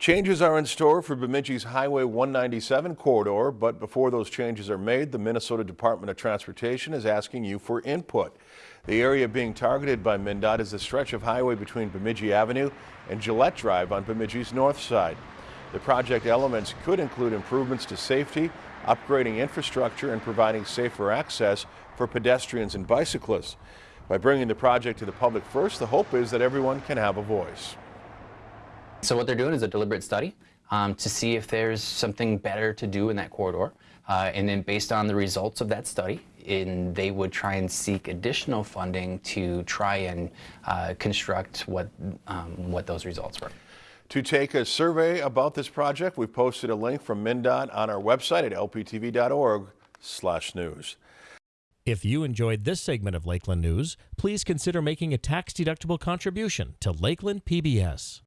Changes are in store for Bemidji's Highway 197 corridor, but before those changes are made, the Minnesota Department of Transportation is asking you for input. The area being targeted by MnDOT is the stretch of highway between Bemidji Avenue and Gillette Drive on Bemidji's north side. The project elements could include improvements to safety, upgrading infrastructure, and providing safer access for pedestrians and bicyclists. By bringing the project to the public first, the hope is that everyone can have a voice. So what they're doing is a deliberate study um, to see if there's something better to do in that corridor. Uh, and then based on the results of that study, in, they would try and seek additional funding to try and uh, construct what, um, what those results were. To take a survey about this project, we've posted a link from MnDOT on our website at lptv.org slash news. If you enjoyed this segment of Lakeland News, please consider making a tax-deductible contribution to Lakeland PBS.